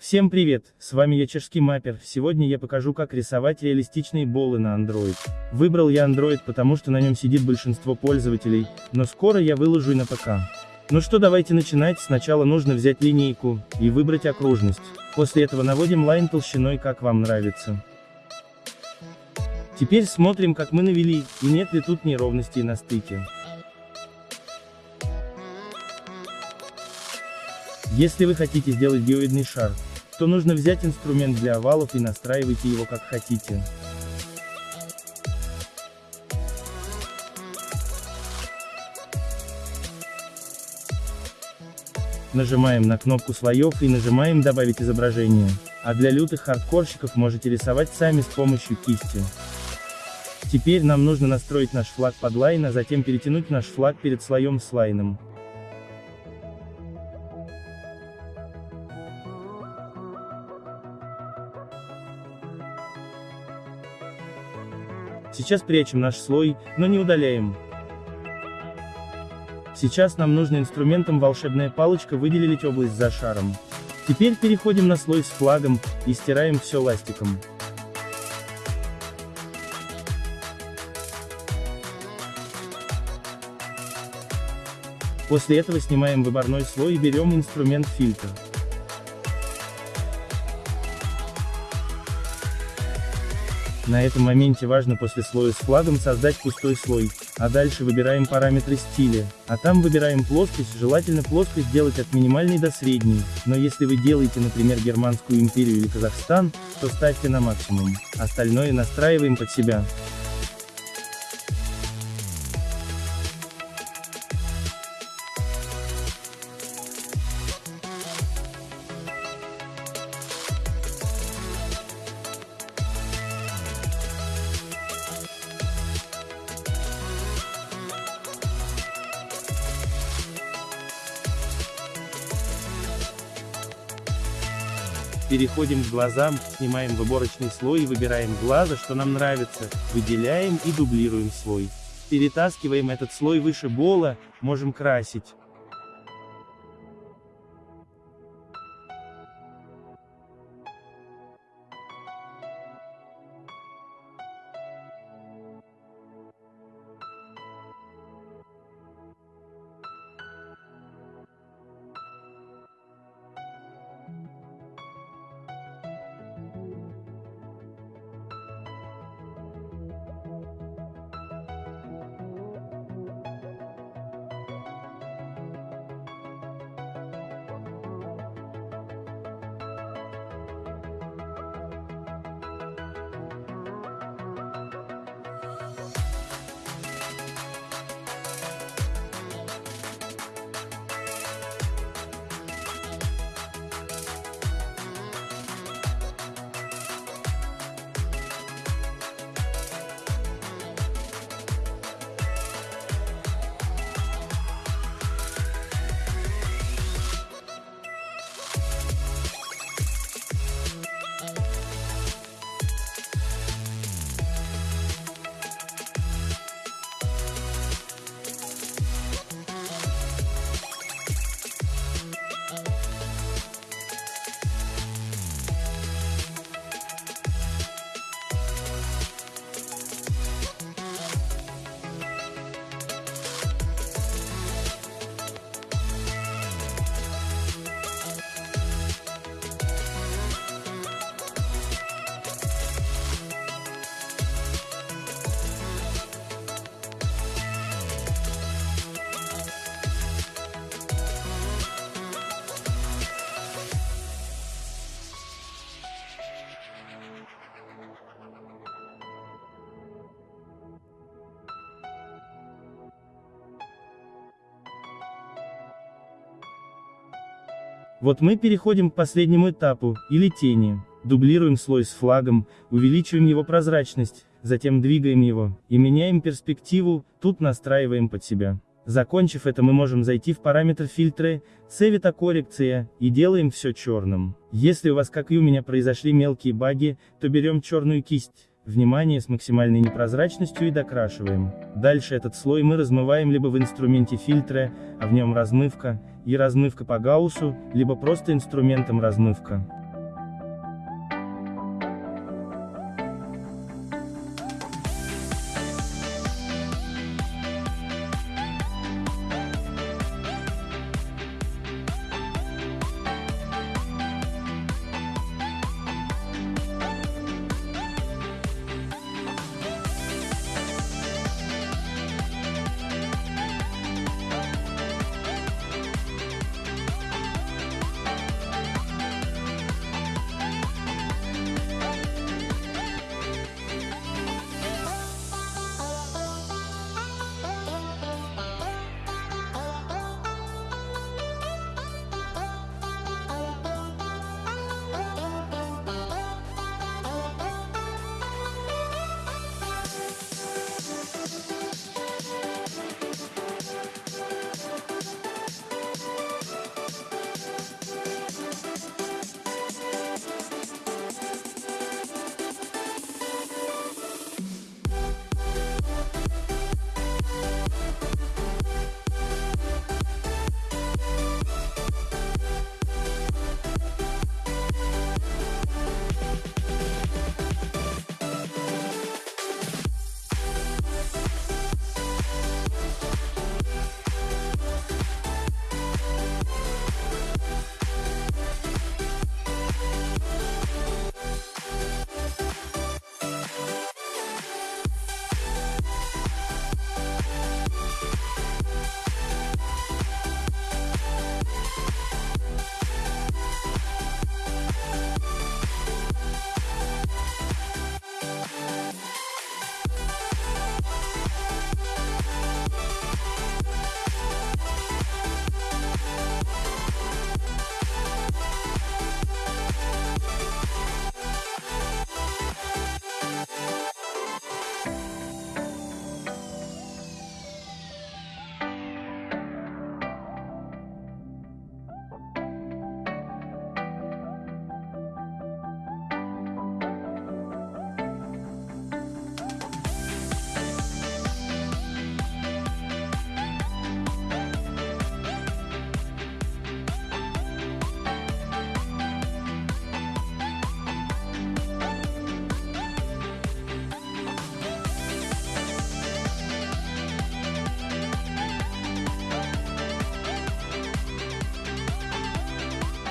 Всем привет, с вами я Чешский Маппер, сегодня я покажу как рисовать реалистичные болы на Android. Выбрал я Android потому что на нем сидит большинство пользователей, но скоро я выложу и на ПК. Ну что давайте начинать, сначала нужно взять линейку, и выбрать окружность. После этого наводим лайн толщиной как вам нравится. Теперь смотрим как мы навели, и нет ли тут неровностей на стыке. Если вы хотите сделать геоидный шар, то нужно взять инструмент для овалов и настраивайте его как хотите. Нажимаем на кнопку слоев и нажимаем добавить изображение. А для лютых хардкорщиков можете рисовать сами с помощью кисти. Теперь нам нужно настроить наш флаг под line, а затем перетянуть наш флаг перед слоем с лайном. Сейчас прячем наш слой, но не удаляем. Сейчас нам нужно инструментом волшебная палочка выделить область за шаром. Теперь переходим на слой с флагом, и стираем все ластиком. После этого снимаем выборной слой и берем инструмент фильтр. На этом моменте важно после слоя с флагом создать пустой слой, а дальше выбираем параметры стиля, а там выбираем плоскость, желательно плоскость делать от минимальной до средней, но если вы делаете, например, Германскую империю или Казахстан, то ставьте на максимум, остальное настраиваем под себя. Переходим к глазам, снимаем выборочный слой и выбираем глаза, что нам нравится, выделяем и дублируем слой. Перетаскиваем этот слой выше бола, можем красить. Вот мы переходим к последнему этапу, или тени. Дублируем слой с флагом, увеличиваем его прозрачность, затем двигаем его, и меняем перспективу, тут настраиваем под себя. Закончив это мы можем зайти в параметр фильтры, цвета и делаем все черным. Если у вас как и у меня произошли мелкие баги, то берем черную кисть, Внимание с максимальной непрозрачностью и докрашиваем. Дальше этот слой мы размываем либо в инструменте фильтра, а в нем размывка, и размывка по гауссу, либо просто инструментом размывка.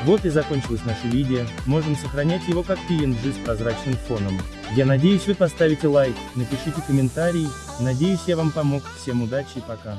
Вот и закончилось наше видео, можем сохранять его как PNG с прозрачным фоном. Я надеюсь вы поставите лайк, напишите комментарий, надеюсь я вам помог, всем удачи и пока.